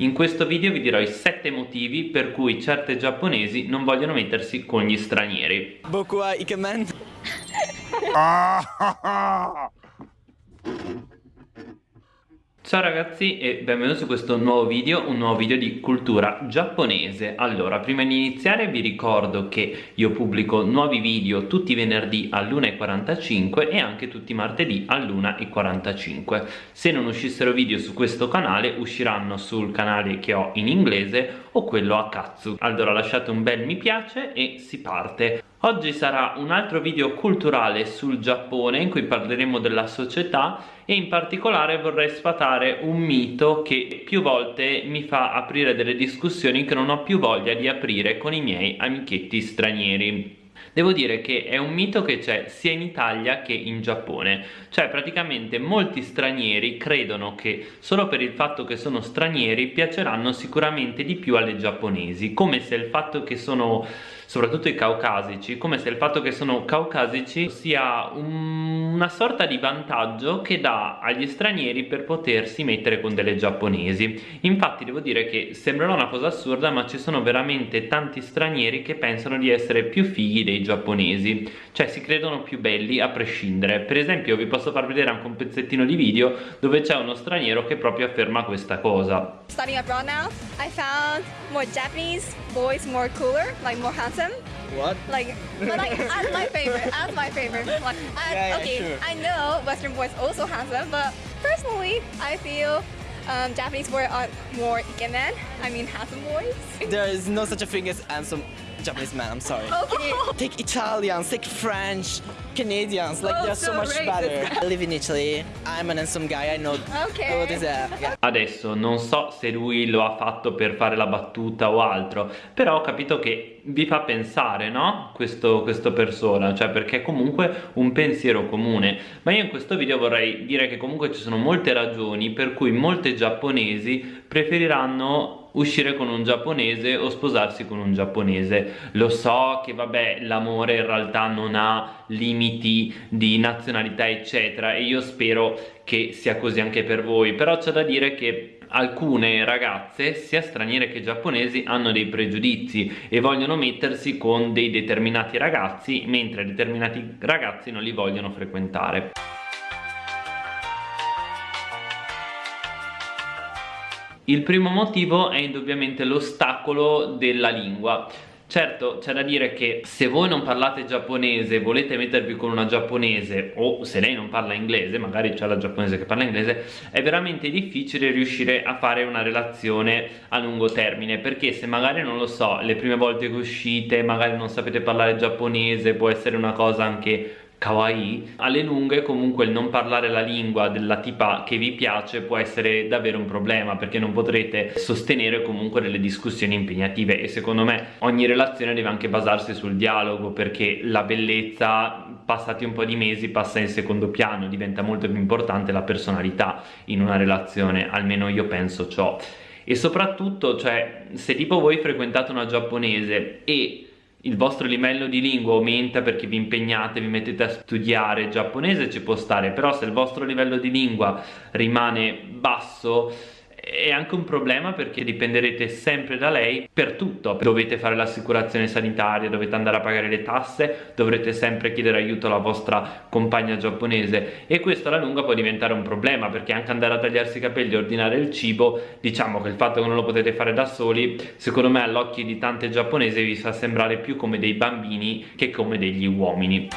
In questo video vi dirò i 7 motivi per cui certe giapponesi non vogliono mettersi con gli stranieri. Boku wa ikemen. Ciao ragazzi e benvenuti su questo nuovo video, un nuovo video di cultura giapponese. Allora, prima di iniziare vi ricordo che io pubblico nuovi video tutti i venerdì all'1.45 e anche tutti i martedì all'1.45 Se non uscissero video su questo canale usciranno sul canale che ho in inglese o quello a Katsu. Allora lasciate un bel mi piace e si parte Oggi sarà un altro video culturale sul Giappone in cui parleremo della società e in particolare vorrei sfatare un mito che più volte mi fa aprire delle discussioni che non ho più voglia di aprire con i miei amichetti stranieri. Devo dire che è un mito che c'è sia in Italia che in Giappone, cioè praticamente molti stranieri credono che solo per il fatto che sono stranieri piaceranno sicuramente di più alle giapponesi, come se il fatto che sono soprattutto i caucasici, come se il fatto che sono caucasici sia un, una sorta di vantaggio che dà agli stranieri per potersi mettere con delle giapponesi. Infatti devo dire che sembrerà una cosa assurda, ma ci sono veramente tanti stranieri che pensano di essere più fighi dei giapponesi, cioè si credono più belli a prescindere. Per esempio vi posso far vedere anche un pezzettino di video dove c'è uno straniero che proprio afferma questa cosa. Studying abroad now, I found more Japanese boys more cooler, like more handsome. What? Like, but like as my favorite, as my favorite. Like, I, Yeah, yeah, okay, sure. I know Western boys also handsome, but personally, I feel um, Japanese boys are more ikemen. I mean, handsome boys. There is no such a thing as handsome Japanese man. I'm sorry. Okay. Take Italians, take French, Canadians. Like Oh, they're so, so much racist. better. I live in Italy. I'm an handsome guy. I know. Okay. What is that? Yeah. Adesso non so se lui lo ha fatto per fare la battuta o altro, però ho capito che vi fa pensare, no? Questo, questo persona, cioè perché è comunque un pensiero comune. Ma io in questo video vorrei dire che comunque ci sono molte ragioni per cui molte giapponesi preferiranno uscire con un giapponese o sposarsi con un giapponese. Lo so che vabbè l'amore in realtà non ha limiti di nazionalità eccetera e io spero che sia così anche per voi. Però c'è da dire che alcune ragazze sia straniere che giapponesi hanno dei pregiudizi e vogliono mettersi con dei determinati ragazzi mentre determinati ragazzi non li vogliono frequentare Il primo motivo è indubbiamente l'ostacolo della lingua. Certo, c'è da dire che se voi non parlate giapponese volete mettervi con una giapponese o se lei non parla inglese, magari c'è la giapponese che parla inglese, è veramente difficile riuscire a fare una relazione a lungo termine perché se magari non lo so, le prime volte che uscite magari non sapete parlare giapponese, può essere una cosa anche kawaii alle lunghe comunque il non parlare la lingua della tipa che vi piace può essere davvero un problema perché non potrete sostenere comunque delle discussioni impegnative e secondo me ogni relazione deve anche basarsi sul dialogo perché la bellezza passati un po' di mesi passa in secondo piano diventa molto più importante la personalità in una relazione almeno io penso ciò. E soprattutto cioè se tipo voi frequentate una giapponese e il vostro livello di lingua aumenta perché vi impegnate, vi mettete a studiare giapponese ci può stare, però se il vostro livello di lingua rimane basso è anche un problema perché dipenderete sempre da lei per tutto. Dovete fare l'assicurazione sanitaria dovete andare a pagare le tasse dovrete sempre chiedere aiuto alla vostra compagna giapponese. E questo alla lunga può diventare un problema perché anche andare a tagliarsi i capelli e ordinare il cibo diciamo che il fatto che non lo potete fare da soli secondo me all'occhio di tante giapponesi vi fa sembrare più come dei bambini che come degli uomini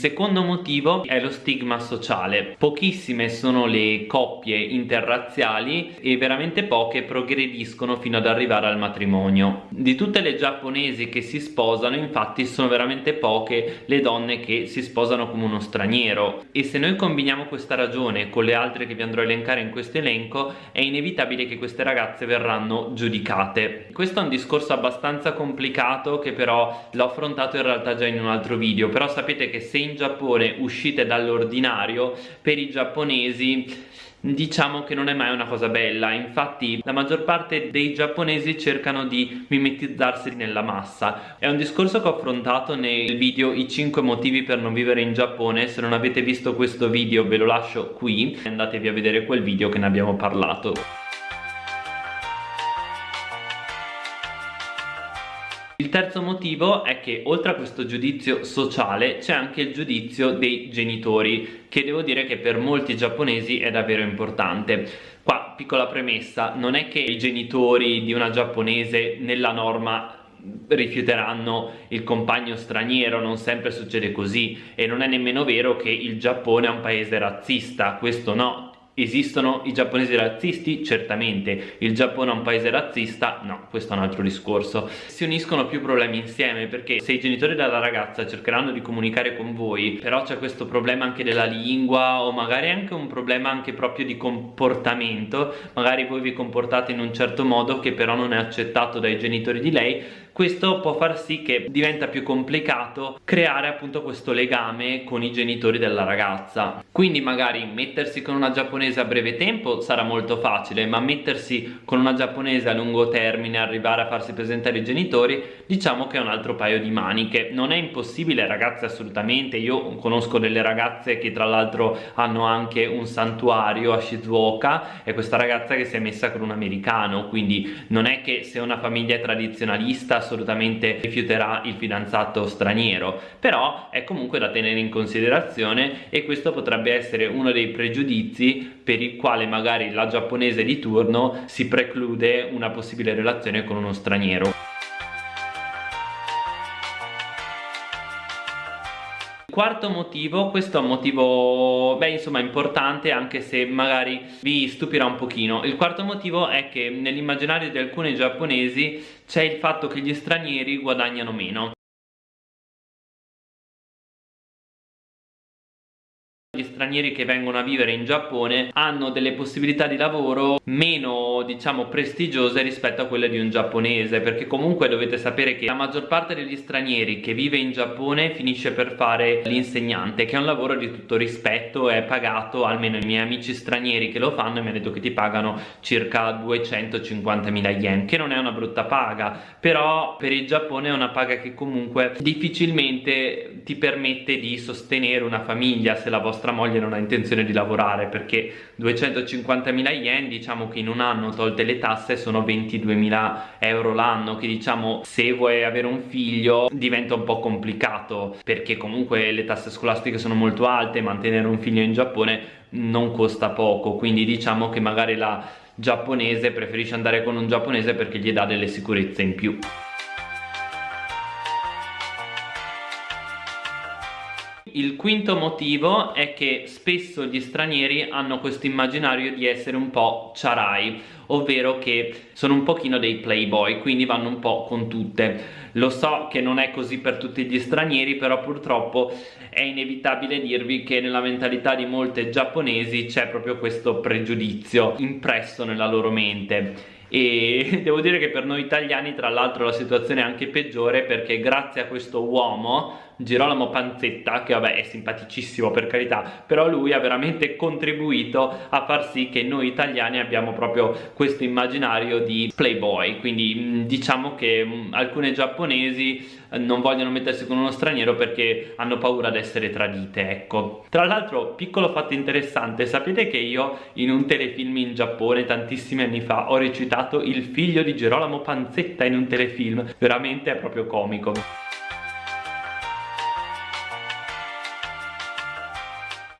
Secondo motivo è lo stigma sociale. Pochissime sono le coppie interrazziali e veramente poche progrediscono fino ad arrivare al matrimonio. Di tutte le giapponesi che si sposano, infatti, sono veramente poche le donne che si sposano come uno straniero. E se noi combiniamo questa ragione con le altre che vi andrò a elencare in questo elenco, è inevitabile che queste ragazze verranno giudicate. Questo è un discorso abbastanza complicato che però l'ho affrontato in realtà già in un altro video, però sapete che se in in Giappone uscite dall'ordinario per i giapponesi diciamo che non è mai una cosa bella. Infatti la maggior parte dei giapponesi cercano di mimetizzarsi nella massa. È un discorso che ho affrontato nel video i 5 motivi per non vivere in Giappone. Se non avete visto questo video ve lo lascio qui. Andatevi a vedere quel video che ne abbiamo parlato Il terzo motivo è che oltre a questo giudizio sociale c'è anche il giudizio dei genitori che devo dire che per molti giapponesi è davvero importante. Qua piccola premessa, non è che i genitori di una giapponese nella norma rifiuteranno il compagno straniero, non sempre succede così e non è nemmeno vero che il Giappone è un paese razzista, questo no, Esistono i giapponesi razzisti? Certamente. Il Giappone è un paese razzista? No, questo è un altro discorso. Si uniscono più problemi insieme perché se i genitori della ragazza cercheranno di comunicare con voi, però c'è questo problema anche della lingua o magari anche un problema anche proprio di comportamento, magari voi vi comportate in un certo modo che però non è accettato dai genitori di lei, questo può far sì che diventa più complicato creare appunto questo legame con i genitori della ragazza quindi magari mettersi con una giapponese a breve tempo sarà molto facile ma mettersi con una giapponese a lungo termine arrivare a farsi presentare i genitori diciamo che è un altro paio di maniche. Non è impossibile ragazze assolutamente. Io conosco delle ragazze che tra l'altro hanno anche un santuario a Shizuoka e questa ragazza che si è messa con un americano. Quindi non è che se una famiglia è tradizionalista assolutamente rifiuterà il fidanzato straniero. Però è comunque da tenere in considerazione e questo potrebbe essere uno dei pregiudizi per il quale magari la giapponese di turno si preclude una possibile relazione con uno straniero. Quarto motivo, questo è un motivo, beh insomma importante anche se magari vi stupirà un pochino. Il quarto motivo è che nell'immaginario di alcuni giapponesi c'è il fatto che gli stranieri guadagnano meno stranieri che vengono a vivere in Giappone hanno delle possibilità di lavoro meno diciamo prestigiose rispetto a quelle di un giapponese perché comunque dovete sapere che la maggior parte degli stranieri che vive in Giappone finisce per fare l'insegnante che è un lavoro di tutto rispetto è pagato almeno i miei amici stranieri che lo fanno mi hanno detto che ti pagano circa 250.000 yen che non è una brutta paga però per il Giappone è una paga che comunque difficilmente ti permette di sostenere una famiglia se la vostra vostra moglie non ha intenzione di lavorare perché 250.000 yen diciamo che in un anno tolte le tasse sono 22.000 euro l'anno che diciamo se vuoi avere un figlio diventa un po' complicato perché comunque le tasse scolastiche sono molto alte mantenere un figlio in Giappone non costa poco quindi diciamo che magari la giapponese preferisce andare con un giapponese perché gli dà delle sicurezze in più Il quinto motivo è che spesso gli stranieri hanno questo immaginario di essere un po' charai, ovvero che sono un pochino dei playboy, quindi vanno un po' con tutte. Lo so che non è così per tutti gli stranieri, però purtroppo è inevitabile dirvi che nella mentalità di molte giapponesi c'è proprio questo pregiudizio impresso nella loro mente e devo dire che per noi italiani tra l'altro la situazione è anche peggiore perché grazie a questo uomo Girolamo Panzetta che vabbè è simpaticissimo per carità però lui ha veramente contribuito a far sì che noi italiani abbiamo proprio questo immaginario di playboy. Quindi diciamo che alcune giapponesi non vogliono mettersi con uno straniero perché hanno paura di essere tradite ecco. Tra l'altro piccolo fatto interessante sapete che io in un telefilm in Giappone tantissimi anni fa ho recitato il figlio di Gerolamo Panzetta in un telefilm. Veramente è proprio comico.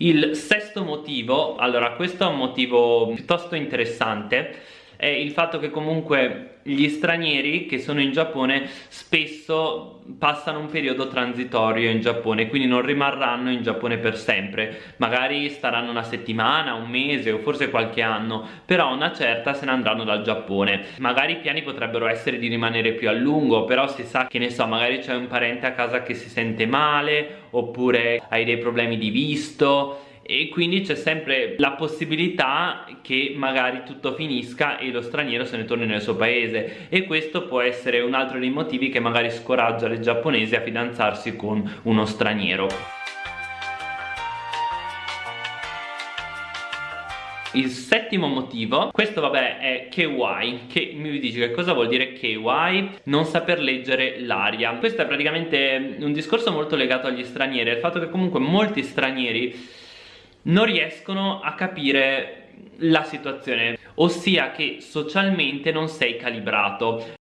Il sesto motivo, allora questo è un motivo piuttosto interessante è il fatto che comunque gli stranieri che sono in Giappone spesso passano un periodo transitorio in Giappone quindi non rimarranno in Giappone per sempre. Magari staranno una settimana, un mese o forse qualche anno però una certa se ne andranno dal Giappone. Magari i piani potrebbero essere di rimanere più a lungo però si sa che ne so magari c'è un parente a casa che si sente male oppure hai dei problemi di visto e quindi c'è sempre la possibilità che magari tutto finisca e lo straniero se ne torni nel suo paese e questo può essere un altro dei motivi che magari scoraggia le giapponesi a fidanzarsi con uno straniero. Il settimo motivo, questo vabbè è KY, che mi dici che cosa vuol dire KY? Non saper leggere l'aria. Questo è praticamente un discorso molto legato agli stranieri, il fatto che comunque molti stranieri non riescono a capire la situazione, ossia che socialmente non sei calibrato.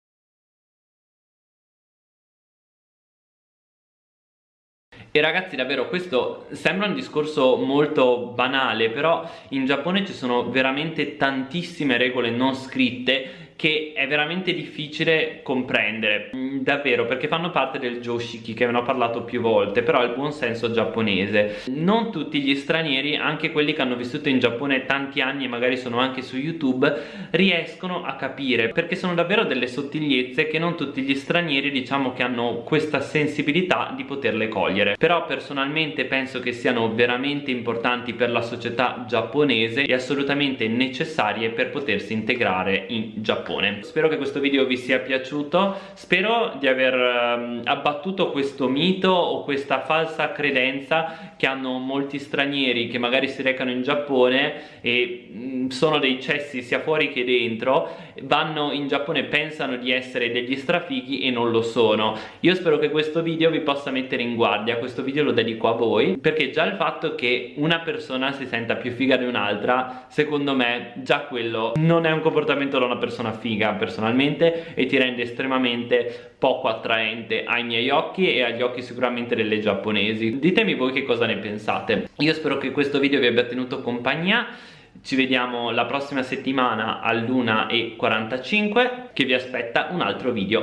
E ragazzi davvero questo sembra un discorso molto banale però in Giappone ci sono veramente tantissime regole non scritte che è veramente difficile comprendere mm, davvero perché fanno parte del Joshiki che ne ho parlato più volte però il buon senso giapponese. Non tutti gli stranieri anche quelli che hanno vissuto in Giappone tanti anni e magari sono anche su YouTube riescono a capire perché sono davvero delle sottigliezze che non tutti gli stranieri diciamo che hanno questa sensibilità di poterle cogliere. Però personalmente penso che siano veramente importanti per la società giapponese e assolutamente necessarie per potersi integrare in Giappone Giappone. Spero che questo video vi sia piaciuto. Spero di aver um, abbattuto questo mito o questa falsa credenza che hanno molti stranieri che magari si recano in Giappone e mh, sono dei cessi sia fuori che dentro vanno in Giappone pensano di essere degli strafighi e non lo sono. Io spero che questo video vi possa mettere in guardia. Questo video lo dedico a voi perché già il fatto che una persona si senta più figa di un'altra secondo me già quello non è un comportamento da una persona figa personalmente e ti rende estremamente poco attraente ai miei occhi e agli occhi sicuramente delle giapponesi. Ditemi voi che cosa ne pensate. Io spero che questo video vi abbia tenuto compagnia. Ci vediamo la prossima settimana all'1.45 che vi aspetta un altro video